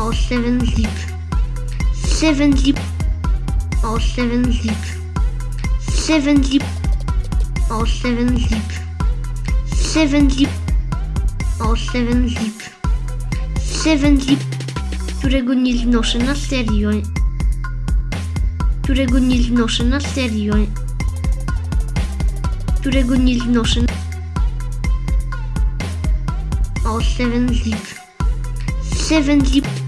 O, 7 zip. 7 zip. O, 7 zip. 7 zip. O, 7 zip. 7 zip. O, 7 zip. 7 zip. Którego nie znoszę na serio. Którego nie znoszę na serio. Którego nie znoszę. O, 7 zip. 7 zip.